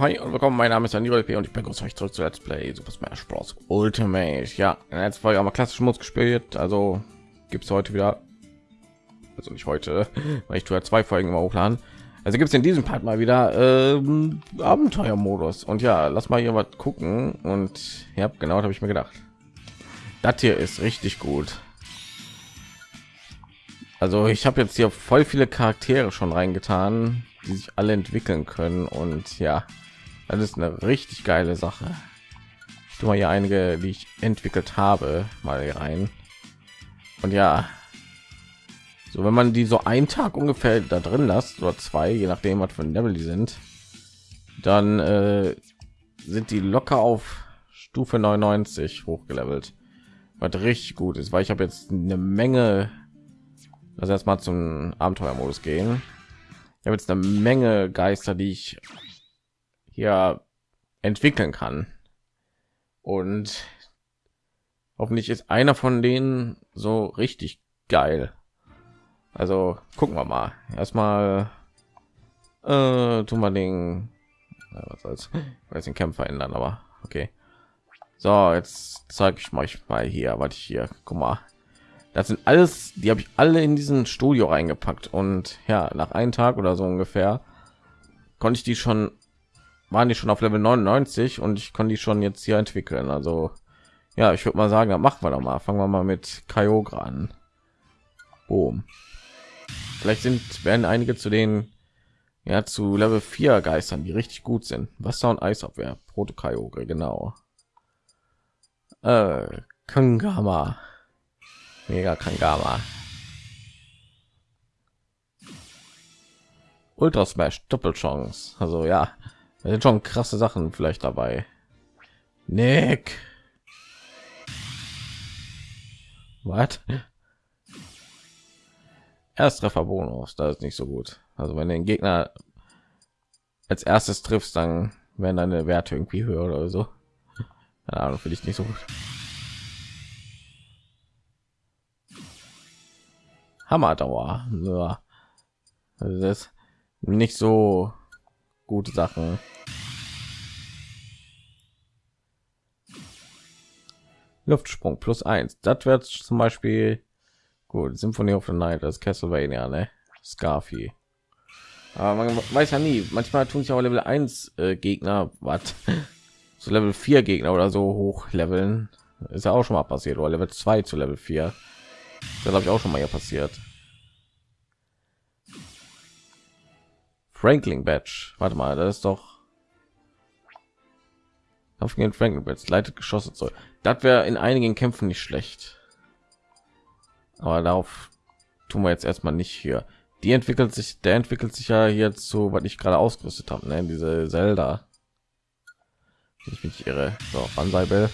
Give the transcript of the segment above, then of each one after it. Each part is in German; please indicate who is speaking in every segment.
Speaker 1: hi und willkommen. Mein Name ist Daniel P. und ich begrüße euch zurück zu Let's Play Super Smash Bros. Ultimate. Ja, letzten Folge haben wir klassischen Modus gespielt, also gibt es heute wieder, also nicht heute, weil ich tue ja zwei Folgen immer hochladen. Also gibt es in diesem Part mal wieder ähm, Abenteuermodus und ja, lass mal hier was gucken und ja, genau, habe ich mir gedacht. Das hier ist richtig gut. Also ich habe jetzt hier voll viele Charaktere schon reingetan, die sich alle entwickeln können und ja, das ist eine richtig geile Sache. Ich tue mal hier einige, die ich entwickelt habe, mal hier rein. Und ja, so wenn man die so einen Tag ungefähr da drin lässt oder zwei, je nachdem was für ein Level die sind, dann äh, sind die locker auf Stufe 99 hochgelevelt, was richtig gut ist, weil ich habe jetzt eine Menge. Also erstmal zum Abenteuermodus gehen ich habe jetzt eine Menge Geister, die ich hier entwickeln kann. Und hoffentlich ist einer von denen so richtig geil. Also gucken wir mal. Erstmal äh, tun wir den, ja, was soll's, weiß den Kämpfer ändern, aber okay. So, jetzt zeige ich mal mal hier, was ich hier, guck mal, das sind alles die habe ich alle in diesen studio reingepackt und ja nach einem tag oder so ungefähr konnte ich die schon waren die schon auf level 99 und ich konnte die schon jetzt hier entwickeln also ja ich würde mal sagen dann machen wir doch mal fangen wir mal mit Kyogre an Boom. vielleicht sind werden einige zu den ja zu level 4 geistern die richtig gut sind wasser und eisabwehr proto Kyogre genau äh, Kangama. Mega Kangama. Ultra Smash Doppelchance. Also ja, da sind schon krasse Sachen vielleicht dabei. Nick. Was? Ersttreffer Bonus, das ist nicht so gut. Also wenn den Gegner als erstes triffst, dann werden deine Werte irgendwie höher oder so. Keine Ahnung, finde ich nicht so gut. Hammerdauer. Ja. Das nicht so gute Sachen. Luftsprung plus eins. Das wird zum Beispiel gut. Symphonie of the Night, das Castlevania, ne? Scarfy. Aber man weiß ja nie. Manchmal tun sich auch Level 1 äh, Gegner, was so Level 4 Gegner oder so hoch leveln. Ist ja auch schon mal passiert. Oder Level 2 zu Level 4. Das habe ich auch schon mal hier passiert. Franklin Badge. Warte mal, das ist doch auf gegen Franklin Badge leitet Geschosse soll. Das wäre in einigen Kämpfen nicht schlecht. Aber darauf tun wir jetzt erstmal nicht hier. Die entwickelt sich, der entwickelt sich ja jetzt so, was ich gerade ausgerüstet habe, ne? Diese Zelda. Ich mich irre. So, Banzai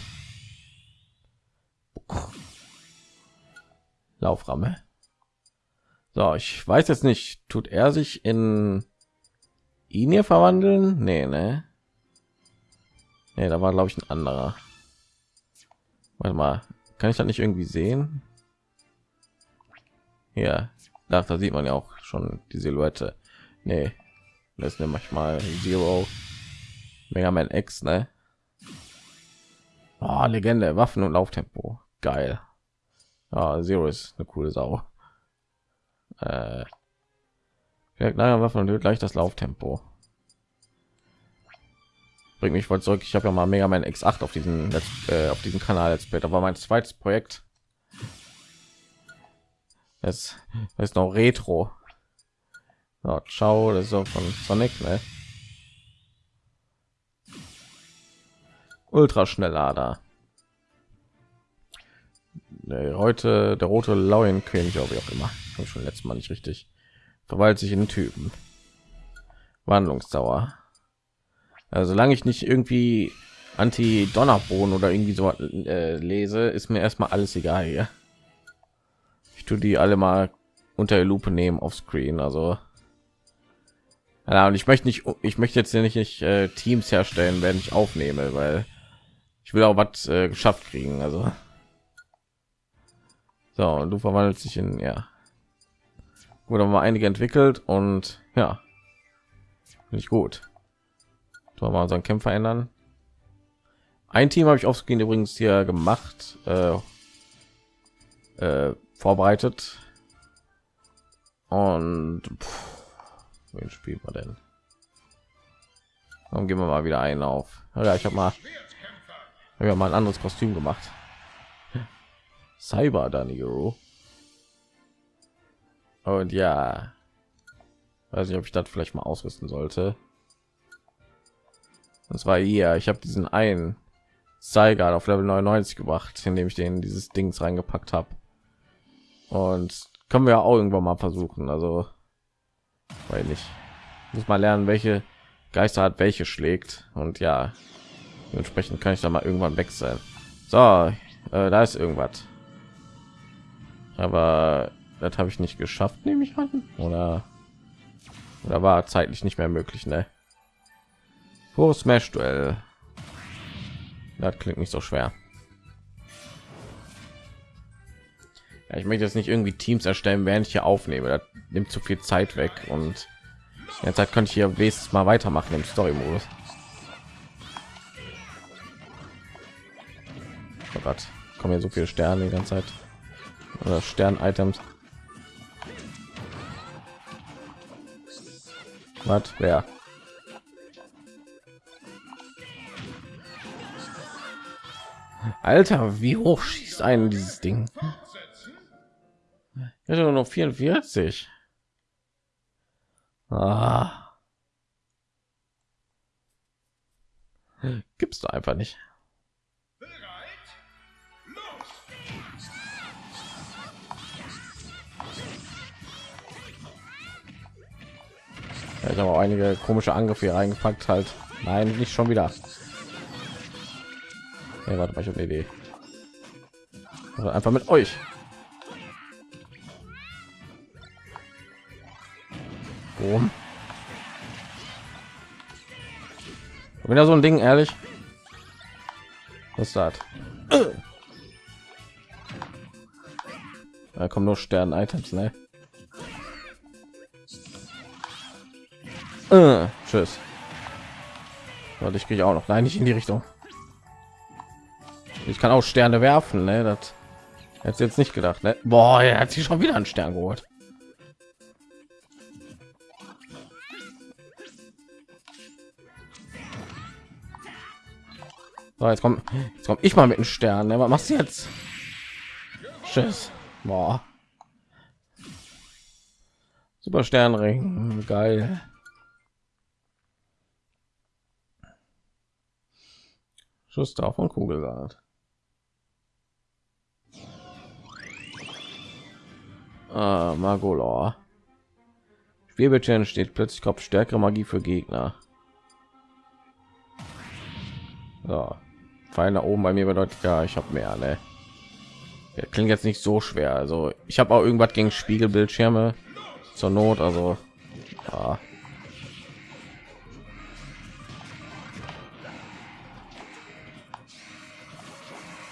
Speaker 1: Lauframme. So, ich weiß jetzt nicht, tut er sich in ihn hier verwandeln? Nee, ne? Nee, da war glaube ich ein anderer. Warte mal, kann ich das nicht irgendwie sehen? Ja, da, da sieht man ja auch schon die Silhouette. Nee, das ist nämlich mal Zero. Mega Man X, ne? Oh, Legende, Waffen und Lauftempo. Geil. Ja, Zero ist eine coole Sau. Äh, naja, Waffen und gleich das Lauftempo. Bringt mich voll zurück. Ich habe ja mal Mega Man X8 auf diesen äh, auf diesem Kanal jetzt später war mein zweites Projekt. Es ist noch Retro. So, ciao, das ist auch von Sonic, ne? Ultraschnelllader. Nee, heute der rote Lauen König, wie auch immer. Habe schon letztes Mal nicht richtig. Verwaltet sich in Typen. Wandlungsdauer. Also solange ich nicht irgendwie anti Donnerboden oder irgendwie so äh, lese, ist mir erstmal alles egal hier. Ich tue die alle mal unter der Lupe nehmen auf Screen. Also ja, und ich möchte nicht, ich möchte jetzt nicht, nicht äh, Teams herstellen, wenn ich aufnehme, weil ich will auch was äh, geschafft kriegen. Also so, und du verwandelst dich in ja. Wurde mal einige entwickelt und ja, nicht gut. Tun wir mal unseren Kämpfer ändern. Ein Team habe ich aufgehend übrigens hier gemacht, äh, äh, vorbereitet. Und pff, wen spielt man denn? Dann gehen wir mal wieder ein auf. Ja, ich habe mal, hab ja mal ein anderes Kostüm gemacht. Cyber Daniro. Und ja, weiß nicht, ob ich das vielleicht mal ausrüsten sollte. Das war hier. Ich habe diesen einen Zeiger auf Level 99 gebracht, indem ich den dieses Dings reingepackt habe. Und können wir auch irgendwann mal versuchen. Also, weil nicht muss mal lernen, welche Geister hat welche schlägt. Und ja, dementsprechend kann ich da mal irgendwann wechseln. So, äh, da ist irgendwas. Aber das habe ich nicht geschafft, nehme ich an. Oder, oder war zeitlich nicht mehr möglich, ne? Pro Smash Duell. Das klingt nicht so schwer. Ja, ich möchte jetzt nicht irgendwie Teams erstellen, während ich hier aufnehme. Das nimmt zu viel Zeit weg und jetzt könnte ich hier wenigstens mal weitermachen im Story-Modus. Oh Gott, kommen hier so viele Sterne die ganze Zeit oder Stern-Items. Was? Wer? Alter, wie hoch schießt ein dieses Ding? Hatte nur 44. Ah. Gibt's da einfach nicht. Ja, ich habe auch einige komische Angriffe hier reingepackt halt. Nein, nicht schon wieder. Hey, warte mal, ich habe eine Idee. Also einfach mit euch. Boom. Wenn er so ein Ding ehrlich. Was ist? Da kommen nur Stern-Items, ne? Äh, tschüss. Warte, ich kriege auch noch. Nein, nicht in die Richtung. Ich kann auch Sterne werfen, ne? Das hätte jetzt nicht gedacht, ne? Boah, er hat sich schon wieder einen Stern geholt. So, jetzt kommt jetzt kommt ich mal mit einem Stern. Ne? Was machst du jetzt? Tschüss. Boah. Super Sternring, geil. Schuss drauf und Kugelsalat. Ah, Magolor. Spielbildschirm steht plötzlich Kopf stärkere Magie für Gegner. So. Pfeil nach oben bei mir bedeutet ja, ich habe mehr, ne? Ja, klingt jetzt nicht so schwer. Also ich habe auch irgendwas gegen Spiegelbildschirme zur Not. Also ja.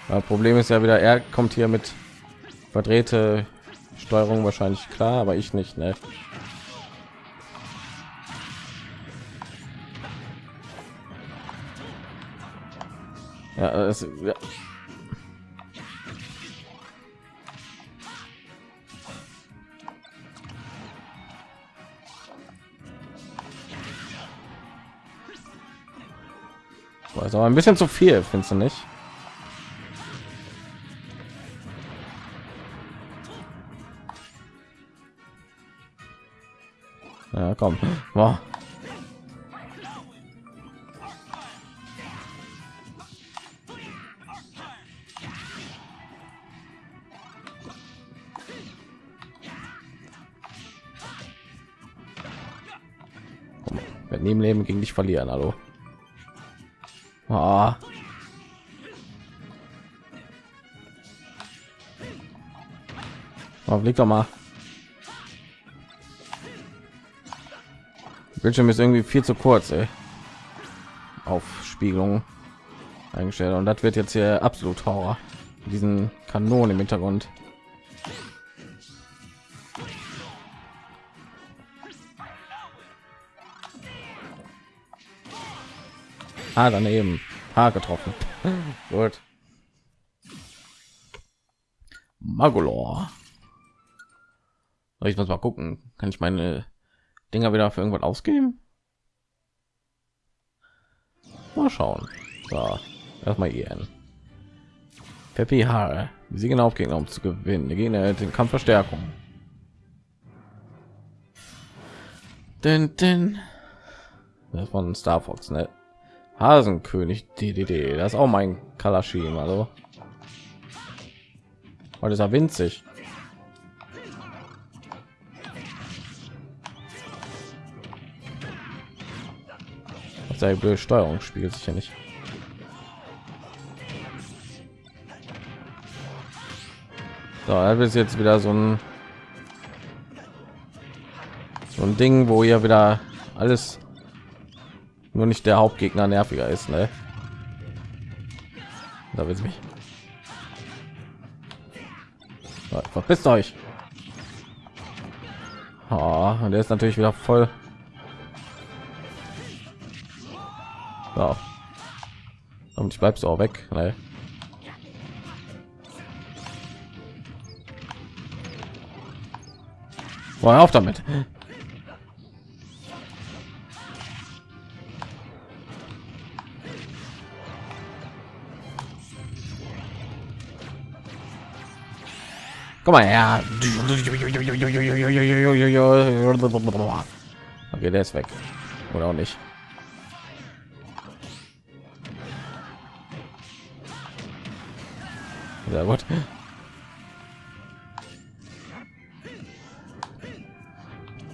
Speaker 1: Ja. Problem ist ja wieder, er kommt hier mit verdrehte Steuerung wahrscheinlich klar, aber ich nicht. Ne? Ja, das, ja. Aber ein bisschen zu viel, findest du nicht? Ja, komm. Boah. neben Leben gegen dich verlieren, hallo. Ah. Oh, blick doch mal. Bildschirm ist irgendwie viel zu kurz, ey. Auf Spiegelung eingestellt und das wird jetzt hier absolut Horror. Diesen Kanonen im Hintergrund. Ah, daneben. Haar getroffen. Gut. Magolor. Ich muss mal gucken. Kann ich meine Dinger wieder für irgendwas ausgeben? Mal schauen. So, erstmal ihren. Peppi Haare. Sie genau auf Gegner, um zu gewinnen. Der Gegner den Kampf Verstärkung. Denn, denn. Das von Star Fox, ne? Hasenkönig DDD. Das ist auch mein Kalaschim, also. Heute ist er winzig. Sei blöde Steuerung spiegelt sich ja nicht. So, das ist jetzt wieder so ein so ein Ding, wo ihr wieder alles nur nicht der Hauptgegner nerviger ist, ne? Da will mich. Verpisst euch. Oh, und der ist natürlich wieder voll. So. Und ich bleibst auch weg. Ne? Boah, auf damit. Komm mal her. Okay, der ist weg. Oder auch nicht. Sehr gut.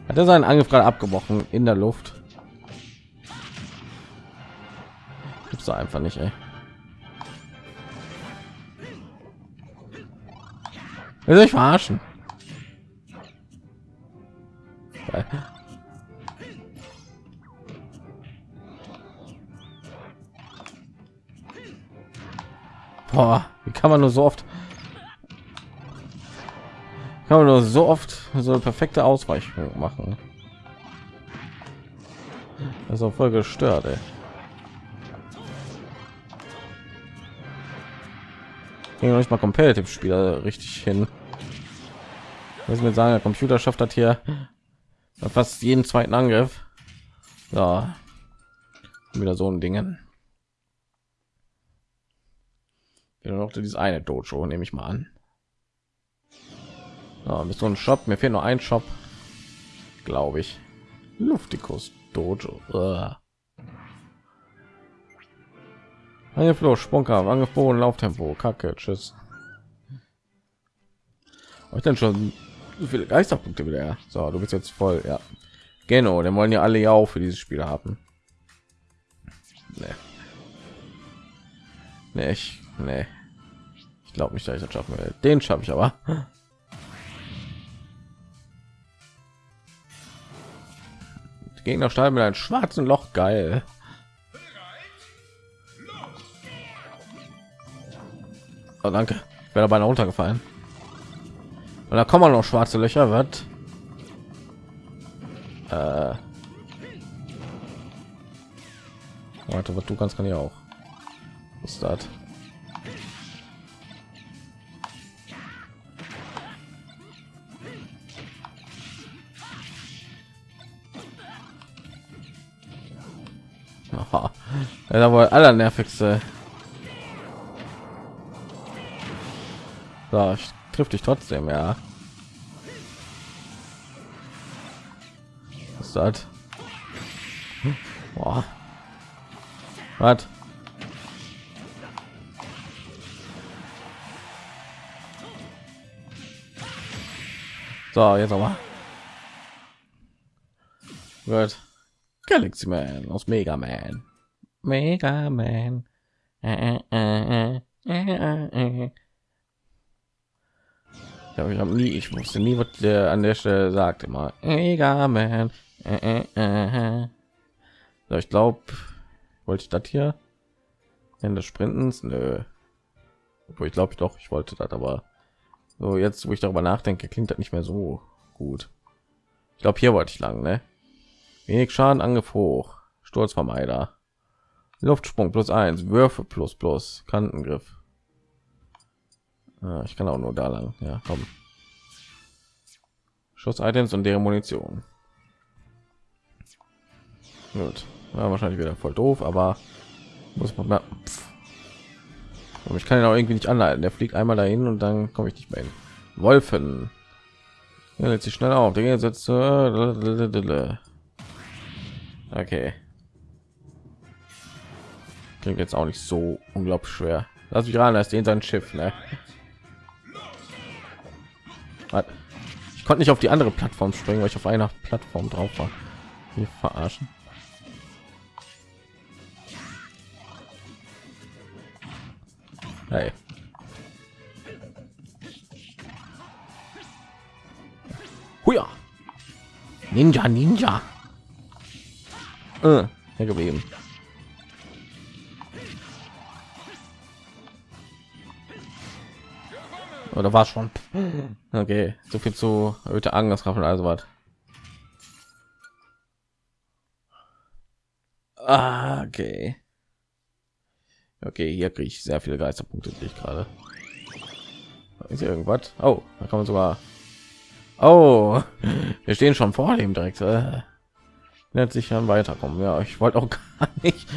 Speaker 1: Hat er seinen Angriff gerade abgebrochen in der Luft? Gibt's da einfach nicht, ey. Will sich verarschen? Boah, kann man nur so oft kann man nur so oft so perfekte Ausweichung machen. Auch voll gestört, ey. Ging nicht mal Competitive Spieler richtig hin. Was mir sagen, der Computer schafft das hier fast jeden zweiten Angriff. Ja, wieder so ein Dingen. Noch dieses eine Dojo, nehme ich mal an. Ja, mit so einem Shop, mir fehlt nur ein Shop, glaube ich. Luftikus Dojo. Sprungkampf, Angriff, Boden, Lauftempo, Kacke, tschüss. Euch denn schon so viele Geisterpunkte wieder? So, du bist jetzt voll, ja. Genau, dann wollen ja alle ja auch für dieses Spiel haben. Nee. Nee, ich, nee. Ich glaube nicht, dass ich das schaffen will. Den schaffe ich aber. Die Gegner steigen mit einem schwarzen Loch, geil. Oh, danke. Ich wäre dabei runtergefallen. Und da kommen noch schwarze Löcher, wird. Äh. Warte, was du kannst, kann ich auch. Was ist das? Ja, wohl aller nervigste. So, ich triff dich trotzdem, ja. Was ist das? Boah. Was? So, jetzt aber. Gut. Galaxy Man aus Mega Man. Mega Man. Äh, äh, äh, ich habe hab nie, ich wusste nie, was der an der Stelle sagt immer. Mega Man. So, ich glaube, wollte ich das hier in des Sprintens? Nö. Wo ich glaube ich doch, ich wollte das, aber so jetzt, wo ich darüber nachdenke, klingt das nicht mehr so gut. Ich glaube, hier wollte ich lang, ne? Wenig Schaden, Angriff hoch, Sturzvermeider. Luftsprung plus eins, Würfe plus plus, Kantengriff. Ah, ich kann auch nur da lang. Ja, komm. Schuss-Items und deren Munition. Gut, war wahrscheinlich wieder voll doof, aber muss man mal. Und ich kann ihn auch irgendwie nicht anhalten. Der fliegt einmal dahin und dann komme ich nicht mehr hin. Wolfen. Ja, lädt sich schnell auf. Der setzt. Okay. Klingt jetzt auch nicht so unglaublich schwer. Lass mich ran, ist den sein Schiff, ne? Ich konnte nicht auf die andere Plattform springen, weil ich auf einer Plattform drauf war. Wir verarschen. Hey. Huja. Ninja, Ninja. Äh, geblieben. Oder war schon? Okay, so viel zu erhöhte Angriffskraft und also was. Ah, okay. Okay, hier kriege ich sehr viele Geisterpunkte, ich gerade. Ist irgendwas? Oh, da kann man sogar. Oh, wir stehen schon vor dem direkt. Äh, nennt sich dann weiterkommen. Ja, ich wollte auch gar nicht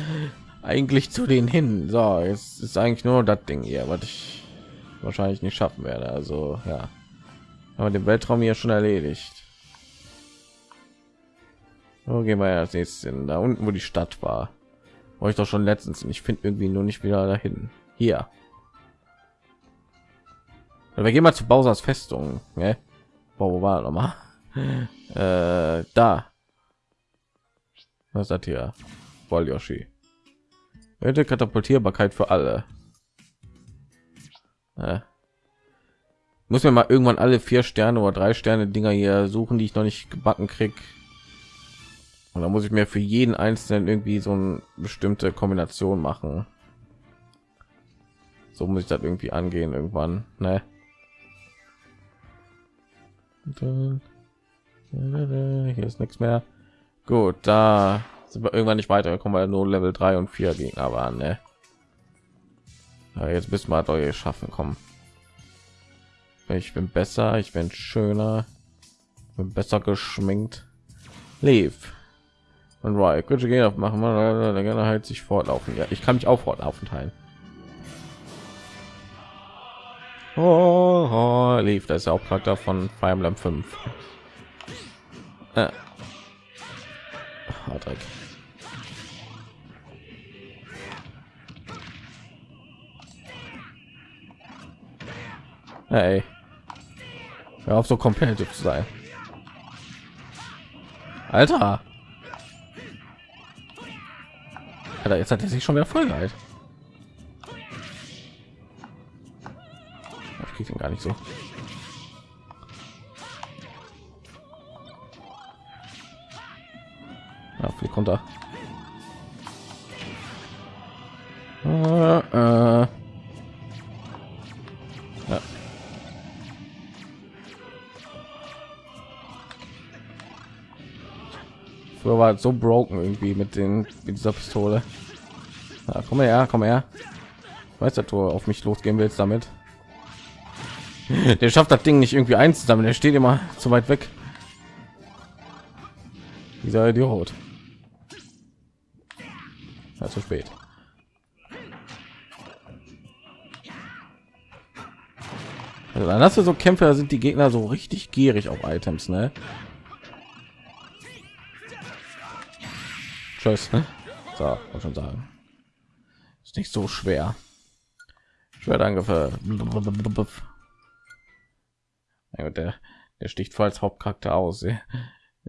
Speaker 1: eigentlich zu denen hin. So, jetzt ist eigentlich nur das Ding hier, was ich wahrscheinlich nicht schaffen werde. Also ja, aber den Weltraum hier schon erledigt. Wo gehen wir als nächstes hin? Da unten, wo die Stadt war. War ich doch schon letztens ich finde irgendwie nur nicht wieder dahin. Hier. Wir gehen mal zu Bausers Festung ne? wo war noch mal? Äh, da. Was hat hier? Voll Yoshi Katapultierbarkeit für alle äh. muss mir mal irgendwann alle vier Sterne oder drei Sterne Dinger hier suchen die ich noch nicht gebacken krieg und da muss ich mir für jeden einzelnen irgendwie so eine bestimmte Kombination machen. So muss ich das irgendwie angehen irgendwann. Ne? Hier ist nichts mehr. Gut, da sind wir irgendwann nicht weiter. Kommen wir nur Level 3 und 4 Gegner waren. Ne? Ja, jetzt müssen wir doch schaffen. Kommen. Ich bin besser, ich bin schöner, bin besser geschminkt. Leave. Und right, könnte gehen auf machen wir der gerne halt sich fortlaufen. Ja, ich kann mich auch fortlaufen teilen. Oh, oh, lief, das ist auch Charakter von Fire Emblem 5. Äh. Oh. Hey. Hör auf so competitive zu sein. Alter. Alter, jetzt hat er sich schon wieder voll gehalten. Ich krieg ihn gar nicht so. Ja, flieg runter. Äh, äh. War so broken irgendwie mit den mit dieser Pistole. Ja, komm her, komm her. Weiß der Tor auf mich losgehen willst damit. Der schafft das Ding nicht irgendwie einzusammeln. Der steht immer zu weit weg. Dieser Idiot. Ja, zu spät. Also dann hast du so Kämpfer, sind die Gegner so richtig gierig auf Items, ne? Tschüss. Ne? So, muss schon sagen. Ist nicht so schwer. Schwertangriff. Ja, der, der sticht voll als Hauptcharakter aus.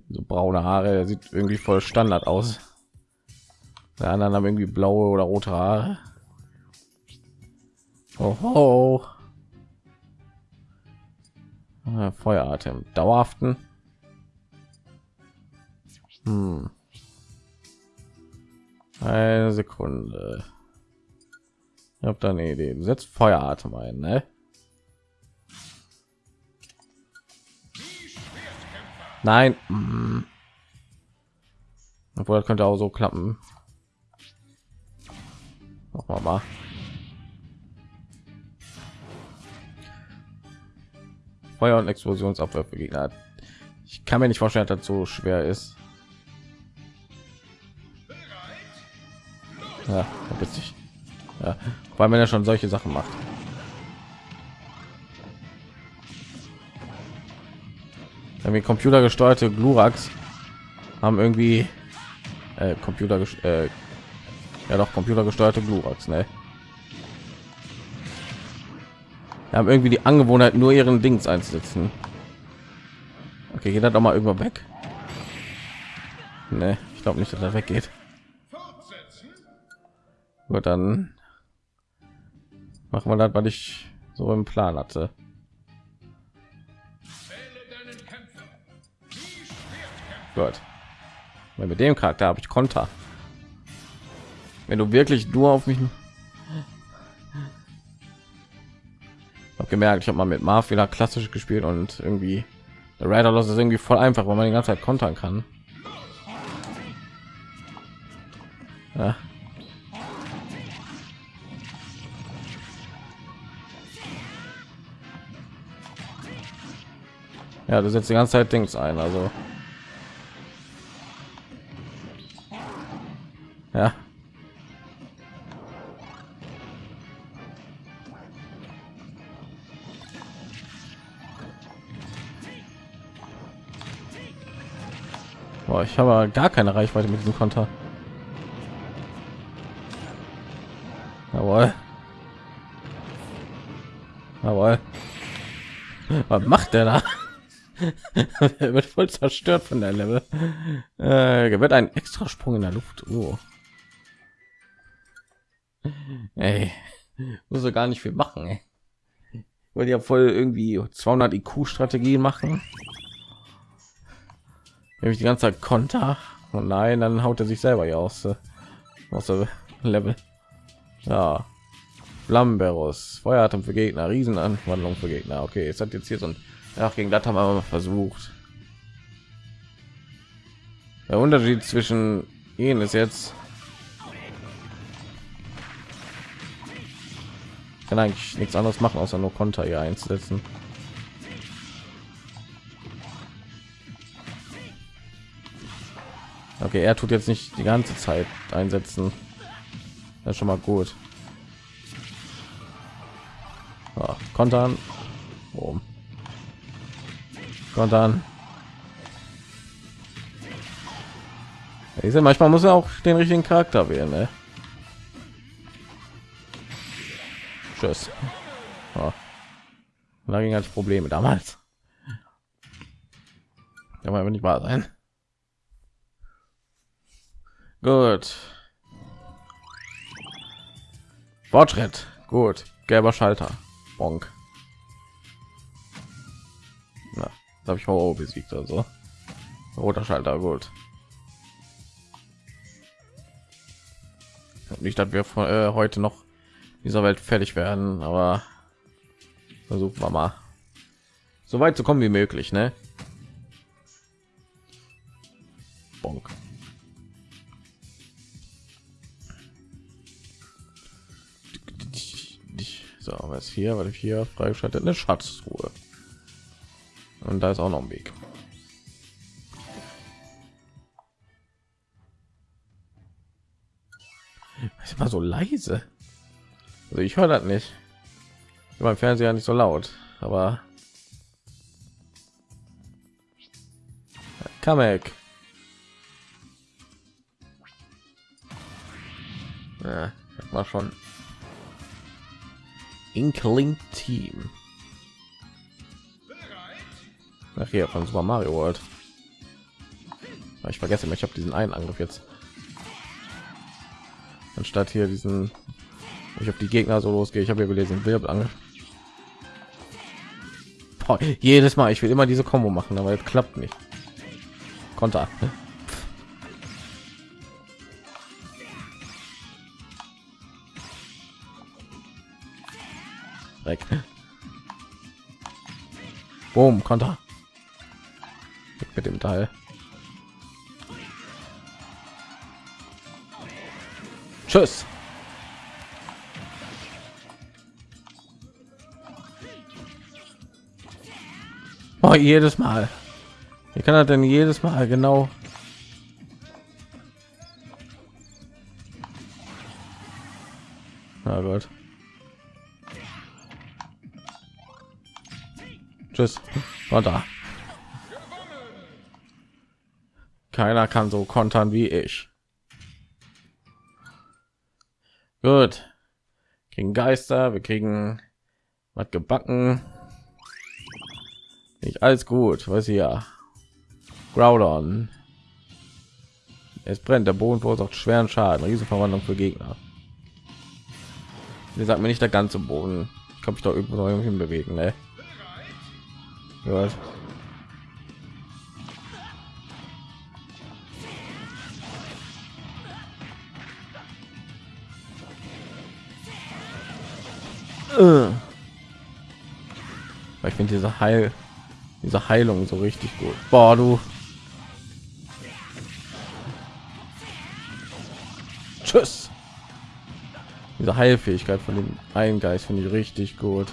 Speaker 1: So braune Haare, sieht irgendwie voll Standard aus. Der anderen haben irgendwie blaue oder rote Haare. Oh, oh. Feueratem, dauerhaften. Hm. Eine Sekunde. Ich habe da eine Idee. Setzt Feueratem ein, ne? Nein. Hm. Obwohl, das könnte auch so klappen. Machen mal. Feuer und Explosionsabwehr Gegner. Ich kann mir nicht vorstellen, dass das so schwer ist. Ja, witzig. Ja, weil man ja schon solche Sachen macht. Irgendwie computergesteuerte Glurax haben irgendwie äh, Computer äh, ja doch computergesteuerte Glurax, ne? Wir haben irgendwie die Angewohnheit, nur ihren Dings einzusetzen. Okay, geht er doch mal irgendwo weg? Ne, ich glaube nicht, dass er weggeht. Gut, dann machen wir das, was ich so im Plan hatte. Gut. Weil mit dem Charakter habe ich Konter. Wenn du wirklich nur auf mich habe gemerkt, ich habe mal mit wieder klassisch gespielt und irgendwie der Rider Loss ist irgendwie voll einfach, weil man die ganze Zeit kontern kann. Ja. Ja, du setzt die ganze Zeit Dings ein, also ja. Boah, ich habe gar keine Reichweite mit diesem Konter. Jawohl. Jawohl. Was macht der da? er wird voll zerstört von der Level. Äh, wird ein extra Sprung in der Luft. Oh. Ey, muss er gar nicht viel machen. Ey. Wollte ja voll irgendwie 200 IQ Strategien machen. Wenn ich die ganze Zeit Konter und nein, dann haut er sich selber hier aus, äh, aus der Level. Ja, Flamberus, Feueratem für Gegner, Riesenanwandlung für Gegner. Okay, es hat jetzt hier so ein ja, gegen das haben wir mal versucht. Der Unterschied zwischen ihnen ist jetzt kann eigentlich nichts anderes machen, außer nur Konter hier einzusetzen. Okay, er tut jetzt nicht die ganze Zeit einsetzen. Das ist schon mal gut. Ja, kontern. Boom. Kontern. Ich sehe, manchmal muss er auch den richtigen Charakter wählen. Ne? Tschüss. Oh. Da ging als Probleme damals. Ja, aber nicht wahr sein. Gut. Fortschritt. Gut. Gelber Schalter. Bonk. Habe ich Horror besiegt also. Roter Schalter, gut. Nicht, dass wir von, äh, heute noch dieser Welt fertig werden, aber versuchen wir mal so weit zu kommen wie möglich, ne? Bonk. So, was hier, weil ich hier freigeschaltet eine Schatzruhe. Und da ist auch noch ein Weg. ist immer so leise. Also ich höre das nicht. Beim Fernseher nicht so laut, aber Kamek. Ja, war schon Inkling Team. Ach hier von Super Mario World. Ich vergesse mich, ich habe diesen einen Angriff jetzt. Anstatt hier diesen ich habe die Gegner so losgehe. Ich habe ja gelesen, wirbt an. jedes Mal, ich will immer diese Kombo machen, aber es klappt nicht. Konter. Weg. Boom, Konter mit dem Teil. Tschüss. Oh, jedes Mal. Wie kann er denn jedes Mal genau? Na Gott. Tschüss. War da. Keiner kann so kontern wie ich. Gut. Kriegen Geister, wir kriegen was gebacken. Nicht alles gut, was hier. Groudon. Es brennt, der Boden verursacht schweren Schaden, Riesenverwandlung für Gegner. Wie sagt mir nicht der ganze Boden. Ich kann mich doch irgendwo noch hin bewegen, ne? Ich finde diese Heil, diese Heilung so richtig gut. Boah, du. Tschüss. Diese Heilfähigkeit von dem einen Geist finde ich richtig gut.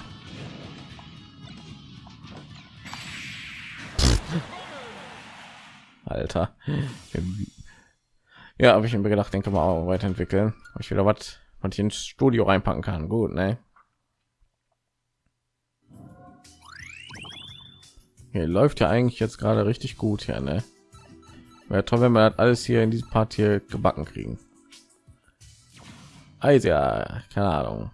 Speaker 1: Alter. Ja, habe ich mir gedacht, denke mal auch weiterentwickeln. Ich wieder was, ich ins Studio reinpacken kann. Gut, ne? Hier läuft ja eigentlich jetzt gerade richtig gut hier, ne? Wäre toll, wenn wir das alles hier in diesem Part hier gebacken kriegen. Also ja, keine Ahnung.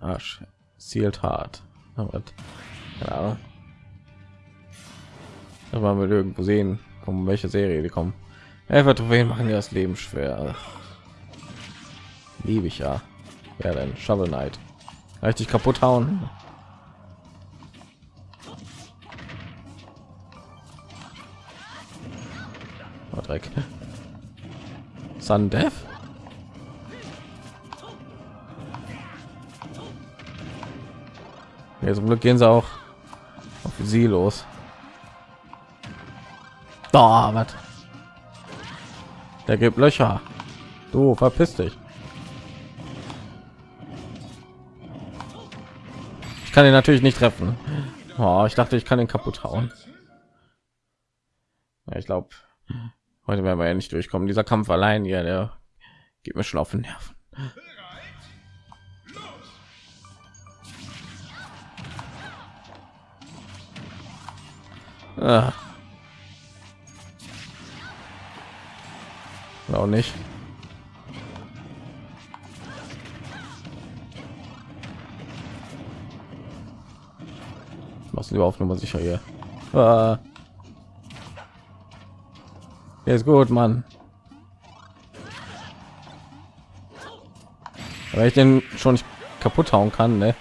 Speaker 1: Arsch, zielt hart. Keine. Das mal wir irgendwo sehen, kommen welche Serie die kommen. Helfer Trophäen machen ja das Leben schwer. Liebe ich ja. Ja, dann Shovel Knight. Richtig kaputt hauen. Dreck. Sundeath? Ja, zum Glück gehen sie auch auf sie los. Da, was? Der gibt Löcher. Du verpiss dich. Ich kann ihn natürlich nicht treffen. Oh, ich dachte, ich kann ihn kaputt hauen. Ja, ich glaube, Heute werden wir ja nicht durchkommen. Dieser Kampf allein, ja, der geht mir schon auf den Nerven. Ah. Auch nicht. Was lieber auf Nummer sicher hier. Ah. Der ist gut, Mann. Weil ich den schon nicht kaputt hauen kann, ne?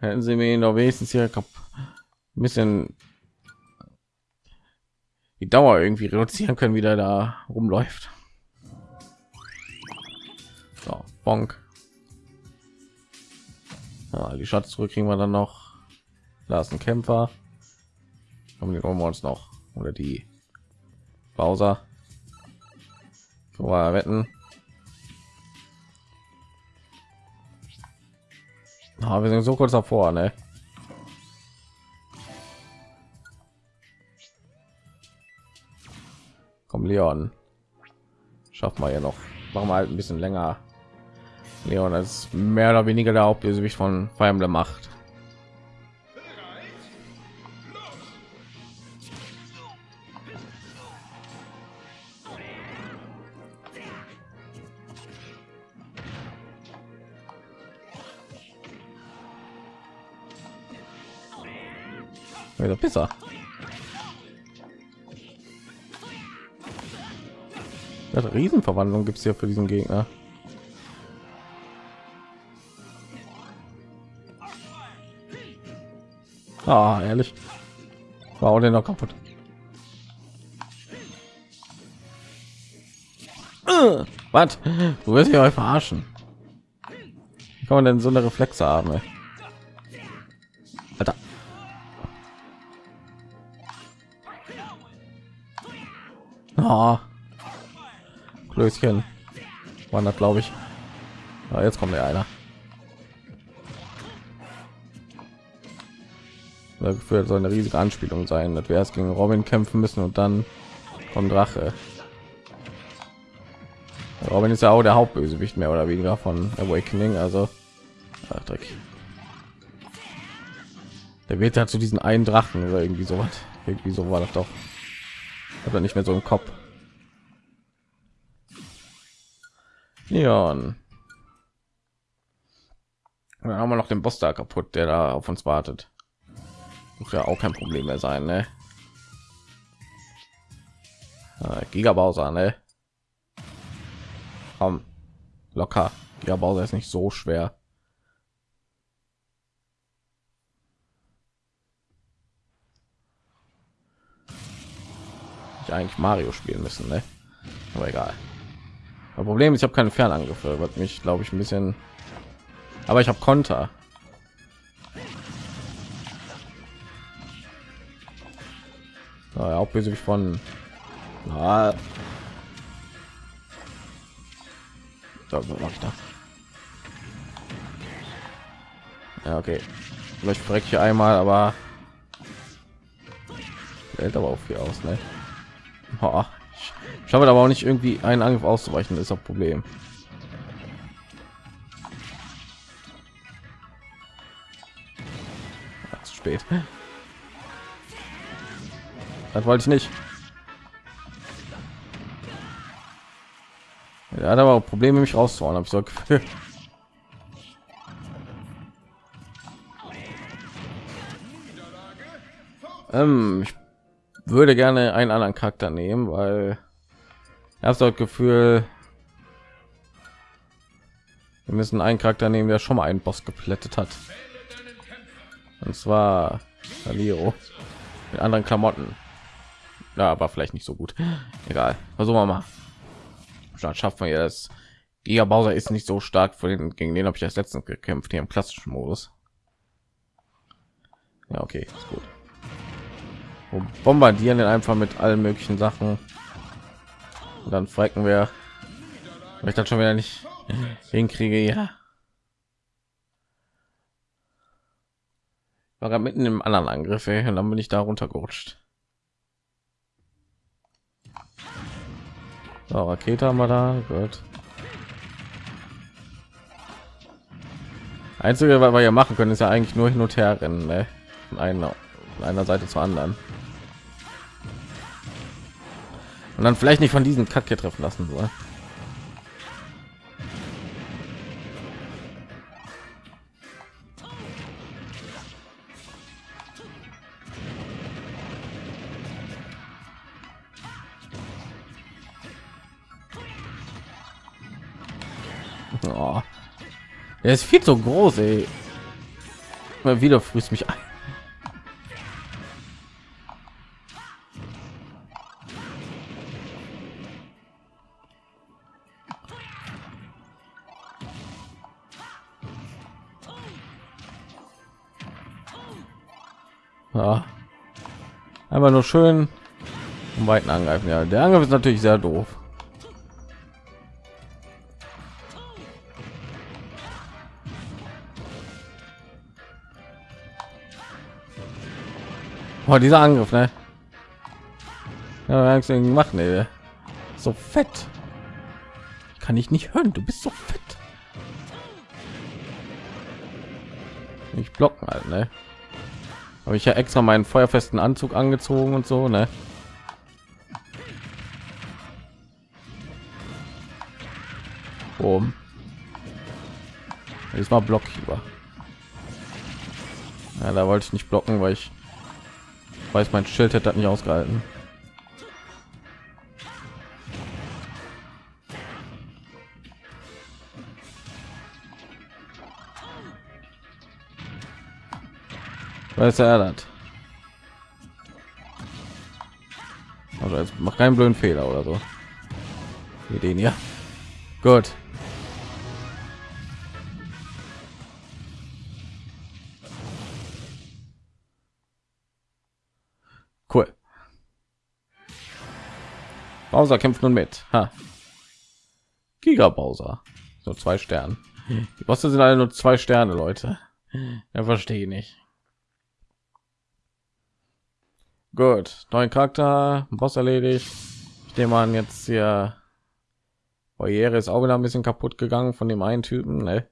Speaker 1: Hätten sie mir noch wenigstens hier ein bisschen die Dauer irgendwie reduzieren können, wie der da rumläuft. So, bonk. Ja, die Schatztruhe kriegen wir dann noch. Da ist ein Kämpfer. Haben wir uns noch oder die Bowser. Vorher wetten. Ah, wir sind so kurz davor, ne? Komm, Leon. Schaffen wir ja noch. Machen wir halt ein bisschen länger. Leon ist mehr oder weniger der Hauptbösewicht von Fire Emblem Macht. Wieder besser. Das Riesenverwandlung gibt es ja für diesen Gegner. Ah, ehrlich. War auch noch kaputt. Uh, was? Du wirst ja verarschen. Wie kann man denn so eine Reflexe haben? Ey? Oh. Klößchen. Wandert, glaube ich. Ja, jetzt kommt der einer. Dafür soll eine riesige Anspielung sein, dass wir erst gegen Robin kämpfen müssen und dann vom Drache. Robin ist ja auch der Hauptbösewicht mehr oder weniger von Awakening, also ach, Dreck. Der wird ja zu diesen einen Drachen oder irgendwie so was. Irgendwie so war das doch. Hat er nicht mehr so im Kopf. Leon. Dann haben wir noch den Boss da kaputt, der da auf uns wartet. Muss ja auch kein Problem mehr sein, ne? Ah, Giga Bowser, ne? Komm, locker. Giga Bowser ist nicht so schwer. Ich eigentlich Mario spielen müssen, ne? Aber egal. Das Problem ist, ich habe keine Fernangriffe, was mich, glaube ich, ein bisschen. Aber ich habe Konter. Ja, auch böse von. Na. Was mache ich da? Ja, okay. Vielleicht breche ich einmal, aber hält aber auch viel aus, ne? Ich schaffe aber auch nicht irgendwie einen Angriff auszuweichen, ist das Problem. Ja, zu spät. Das wollte ich nicht. Er hat aber auch Probleme, mich rauszuhauen, habe ich so. Ähm, ich würde gerne einen anderen Charakter nehmen, weil ich habe das Gefühl, wir müssen einen Charakter nehmen, der schon mal einen Boss geplättet hat. Und zwar Aliro mit anderen Klamotten. Ja, aber vielleicht nicht so gut. Egal. Versuchen wir mal. Schafft man ja das. Giga Bowser ist nicht so stark, für den, gegen den habe ich das letztens gekämpft hier im klassischen Modus. Ja, okay, ist gut und bombardieren den einfach mit allen möglichen Sachen. Und dann frecken wir. Weil ich dann schon wieder nicht hinkriege ja. War mitten im anderen angriff ey, und dann bin ich da runtergerutscht. So, rakete haben wir da gut. Einzige was wir ja machen können ist ja eigentlich nur hin und her rennen ne? von einer, von einer seite zur anderen und dann vielleicht nicht von diesen Kack hier treffen lassen soll. Oh. Er ist viel zu groß, ey. Mal wieder frisst mich ein. Einfach nur schön um weiten angreifen. Ja, der Angriff ist natürlich sehr doof. Oh, dieser Angriff, ne? Ja, machen, ey. So fett. Kann ich nicht hören. Du bist so fett. Ich blocken halt, ne? Habe ich ja extra meinen feuerfesten Anzug angezogen und so, ne? Oben. Diesmal Block über. Ja, da wollte ich nicht blocken, weil ich weiß, mein Schild hätte das nicht ausgehalten. Weiß er das? Also jetzt macht keinen blöden Fehler oder so. Wie den ja. Gut. Cool. Bowser kämpft nun mit. Ha. Giga Bowser. So zwei Sterne. Die Bosse sind alle nur zwei Sterne, Leute. Ja, verstehe ich nicht. Gut, neuen Charakter, Boss erledigt. Ich nehme an, jetzt hier Barriere ist auch wieder ein bisschen kaputt gegangen von dem einen Typen. Ne?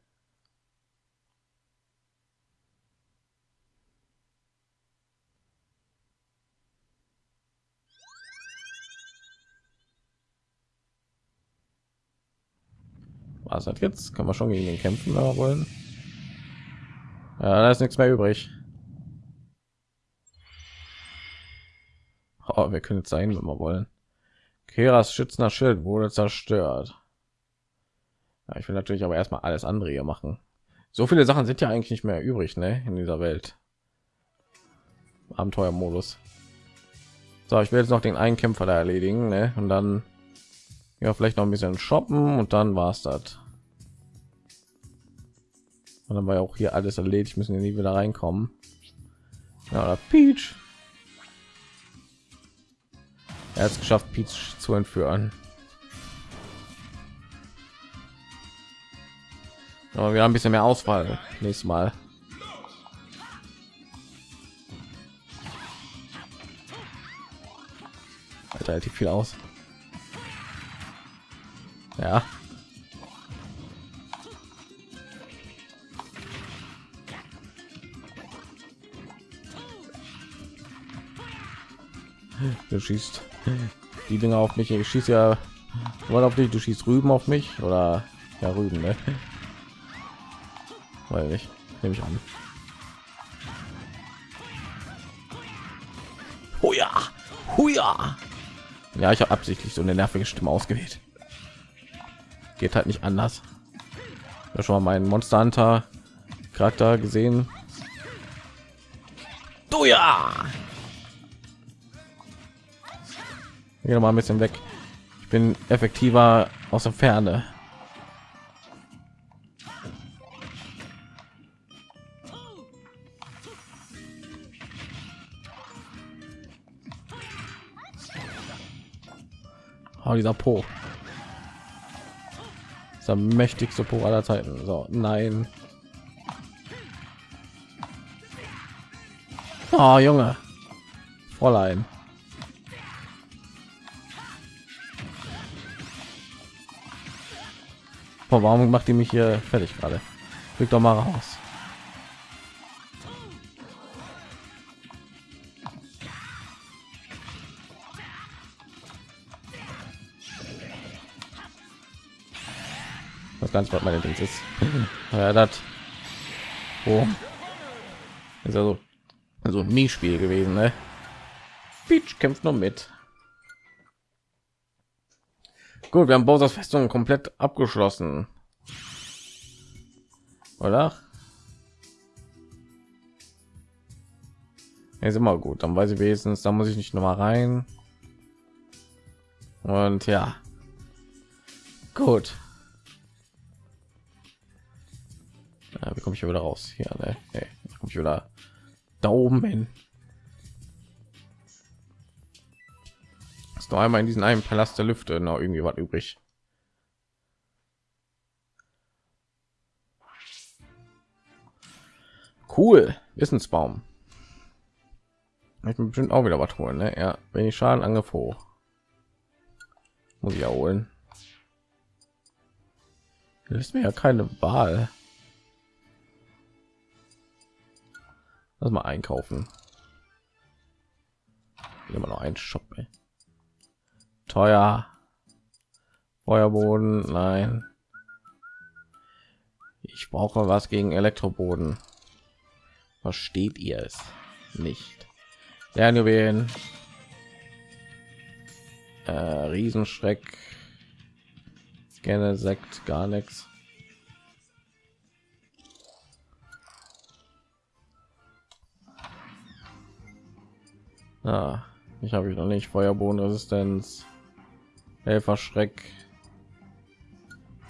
Speaker 1: Was hat jetzt? Kann man schon gegen den kämpfen, aber wollen? Ja, da ist nichts mehr übrig. Oh, wir können jetzt sein, wenn wir wollen. Keras schützender Schild wurde zerstört. Ja, ich will natürlich aber erstmal alles andere hier machen. So viele Sachen sind ja eigentlich nicht mehr übrig, ne, in dieser Welt. Abenteuermodus. So, ich will jetzt noch den einen Kämpfer da erledigen, ne, und dann ja vielleicht noch ein bisschen shoppen und dann war es das. Und dann war ja auch hier alles erledigt, müssen wir nie wieder reinkommen. Ja, Peach. Er hat es geschafft, Peach zu entführen. Aber wir haben ein bisschen mehr Auswahl nächstes Mal. Alter, relativ viel aus. Ja. Du schießt die Dinger auf mich. Ich schieße ja wohl auf dich. Du schießt Rüben auf mich oder ja Rüben, ne? Weil nicht, nehme ich an. Oh ja, oh ja. Ja, ich habe absichtlich so eine nervige Stimme ausgewählt. Geht halt nicht anders. Ja, schon mal meinen Monster Hunter Charakter gesehen. Du ja. Geh mal ein bisschen weg. Ich bin effektiver aus der Ferne. Oh, dieser Po. Das der mächtigste Po aller Zeiten. So, nein. Oh, Junge. Fräulein. Oh, warum macht die mich hier fertig gerade? Flieg doch mal raus. Was ganz was meine Dings ist. ja, das. Oh. Ist also also ein Nie-Spiel gewesen, ne? Peach kämpft noch mit. Gut, wir haben Bowser's Festung komplett abgeschlossen. Oder? ist immer gut, dann weiß ich wenigstens, da muss ich nicht noch mal rein. Und ja. Gut. Ja, wie komme ich hier wieder raus? Hier, ne? Nee, komme ich wieder da oben hin. Noch einmal in diesen einen Palast der Lüfte noch irgendwie was übrig. Cool, Wissensbaum. Ich bin bestimmt auch wieder was holen, ne? Ja, wenn ich Schaden angriff hoch. Muss ich ja holen. Das ist mir ja keine Wahl. Lass mal einkaufen. Immer noch ein Shop. Ey teuer. Feuerboden nein. Ich brauche was gegen elektroboden. Versteht ihr es nicht? Lernjuwelen. Äh, riesenschreck. Gerne sekt gar nichts ah, ich habe ich noch nicht feuerbodenresistenz Helferschreck.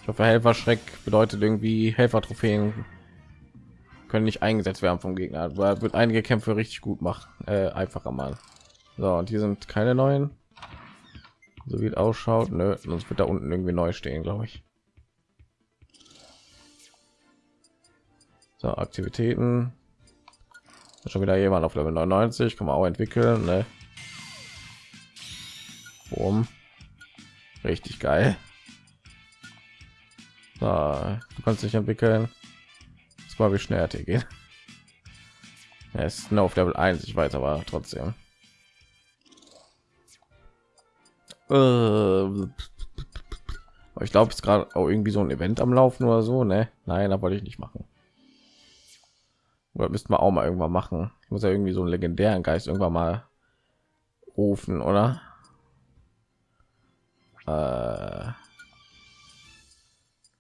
Speaker 1: Ich hoffe, Helferschreck bedeutet irgendwie Helfer-Trophäen können nicht eingesetzt werden vom Gegner. Da wird einige Kämpfe richtig gut machen, äh, einfacher mal. So, und hier sind keine neuen. So wie es ausschaut, Nö, sonst wird da unten irgendwie neu stehen, glaube ich. So, Aktivitäten. Schon wieder jemand auf Level 99, kann man auch entwickeln. Ne? oben. Richtig geil. So, du kannst dich entwickeln. Das war wie schnell er geht. Er ist nur auf Level 1, ich weiß aber trotzdem. Äh, ich glaube, es ist gerade auch irgendwie so ein Event am Laufen oder so, ne? Nein, da wollte ich nicht machen. Oder müssten wir auch mal irgendwann machen. Ich muss ja irgendwie so einen legendären Geist irgendwann mal rufen, oder? Äh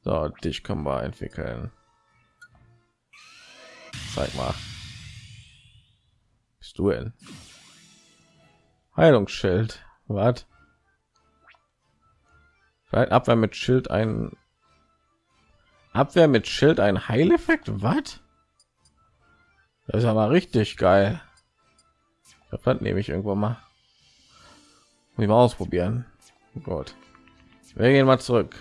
Speaker 1: so, dich können wir entwickeln. Zeig mal. Bist du denn? Heilungsschild. Was? Vielleicht Abwehr mit Schild ein Abwehr mit Schild ein Heileffekt. Was? Das ist aber richtig geil. Das nehme ich irgendwo mal. Mal ausprobieren. Gut. Wir gehen mal zurück.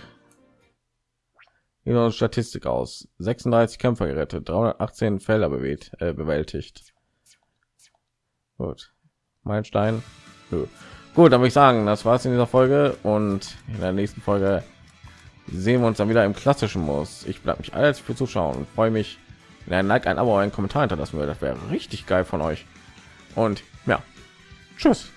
Speaker 1: Hier Statistik aus. 36 Kämpfer gerettet, 318 Felder bewegt, äh, bewältigt. Gut. Meilenstein. So. Gut, dann würde ich sagen, das war's in dieser Folge und in der nächsten Folge sehen wir uns dann wieder im klassischen Muss. Ich bleibe mich alles für Zuschauen und freue mich, wenn ein Like, ein Abo, ein Kommentar hinterlassen würde. Das wäre richtig geil von euch. Und ja, tschüss.